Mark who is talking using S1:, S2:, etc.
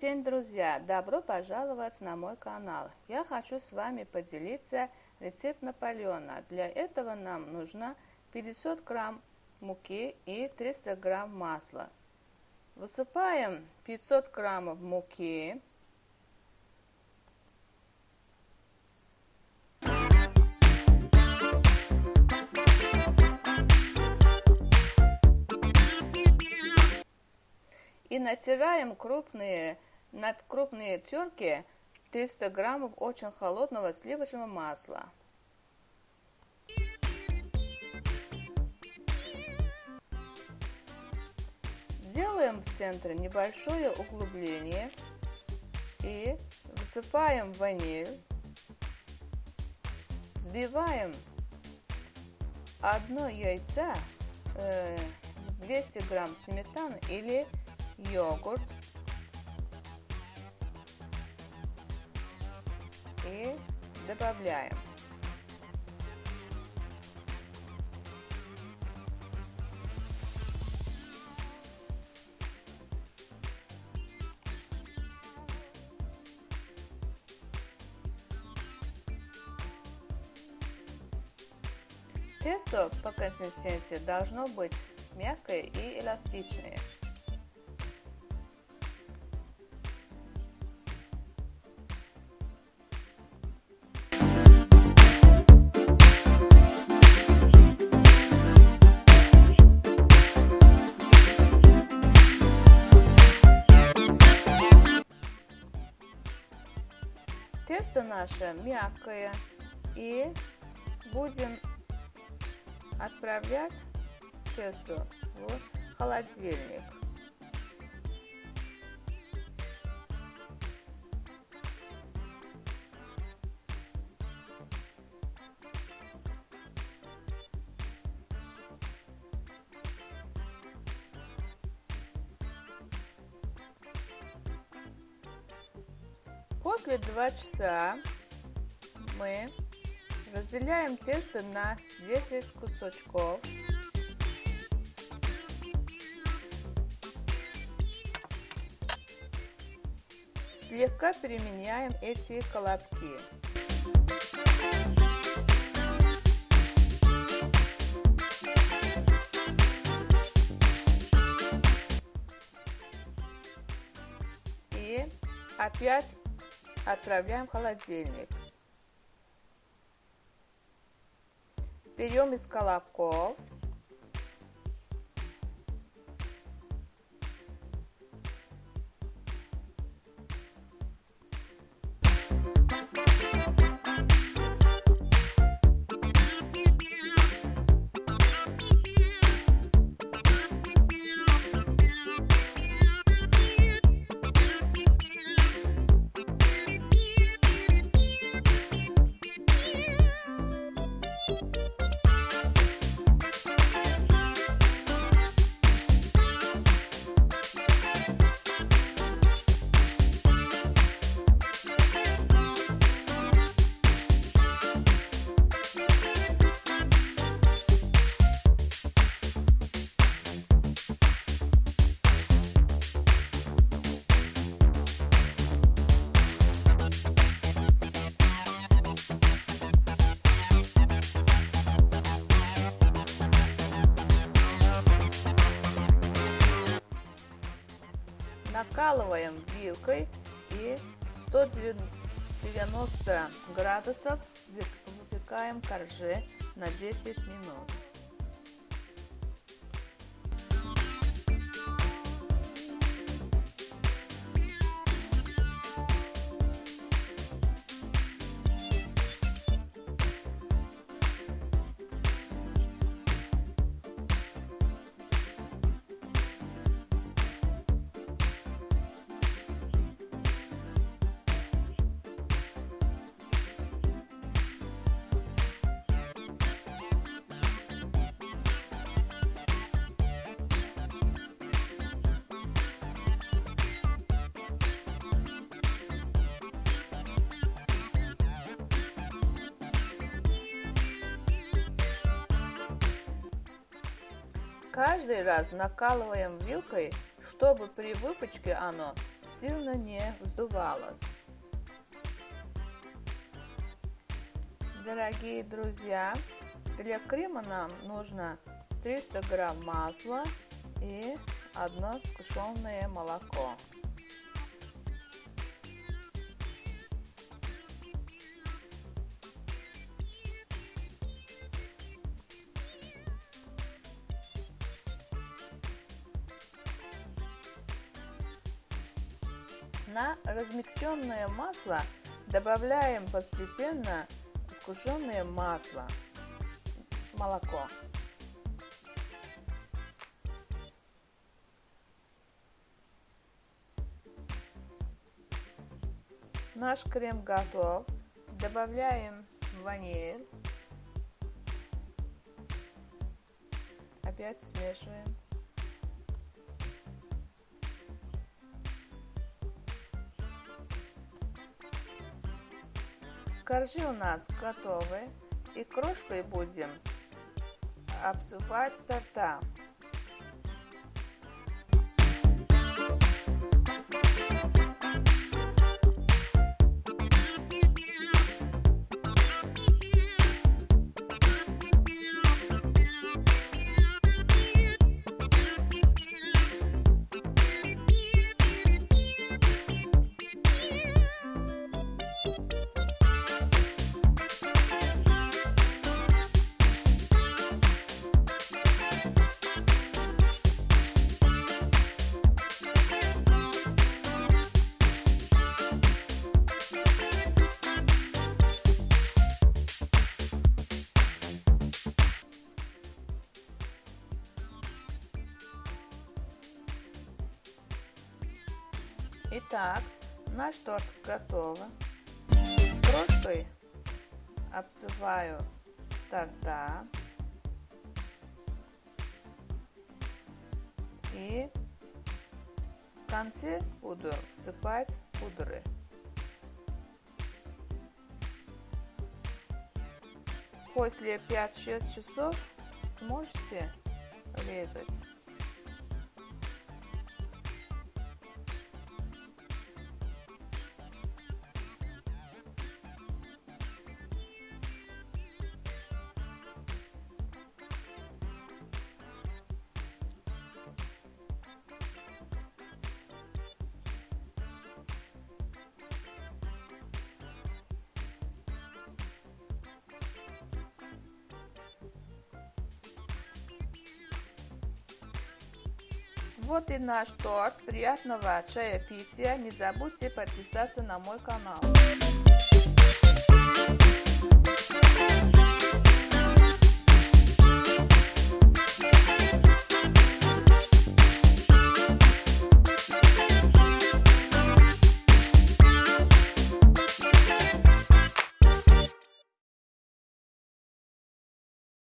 S1: день, друзья! Добро пожаловать на мой канал. Я хочу с вами поделиться рецепт Наполеона. Для этого нам нужно 500 грамм муки и 300 грамм масла. Высыпаем 500 граммов муки. И натираем крупные, над крупные терки 300 граммов очень холодного сливочного масла. Делаем в центре небольшое углубление и высыпаем ваниль. Взбиваем одно яйцо, 200 э, грамм сметаны или йогурт и добавляем. Тесто по консистенции должно быть мягкое и эластичное. Тесто наше мягкое и будем отправлять тесто в холодильник. После 2 часа мы разделяем тесто на 10 кусочков. Слегка переменяем эти колобки. И опять отправляем в холодильник. Берем из колобков накалываем вилкой и 190 градусов выпекаем корже на 10 минут. Каждый раз накалываем вилкой, чтобы при выпечке оно сильно не вздувалось. Дорогие друзья, для крема нам нужно 300 грамм масла и одно сгущенное молоко. На размягченное масло добавляем постепенно сгущенное масло, молоко. Наш крем готов. Добавляем ваниль. Опять смешиваем. Коржи у нас готовы. И крошкой будем обсыпать торта. Итак, наш торт готов. Крошкой обсыпаю торта. И в конце буду всыпать пудры. После 5-6 часов сможете резать. Вот и наш торт. Приятного чаепития. Не забудьте подписаться на мой канал.